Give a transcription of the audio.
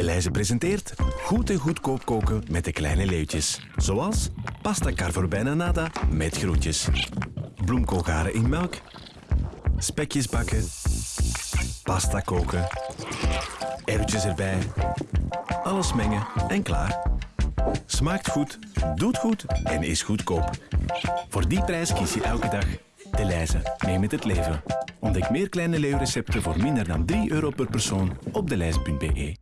Deleuze presenteert goed en goedkoop koken met de kleine leeuwtjes. Zoals pasta carvorbijna nada met groentjes. Bloemkoolgaren in melk. Spekjes bakken. Pasta koken. Erwtjes erbij. Alles mengen en klaar. Smaakt goed, doet goed en is goedkoop. Voor die prijs kies je elke dag De Leize. Mee met het leven. Ontdek meer kleine leeuwrecepten voor minder dan 3 euro per persoon op delijze.be.